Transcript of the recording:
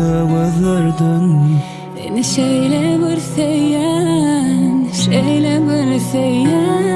da vazardın Beni şeyle bir seyyen, şeyle bir seyyen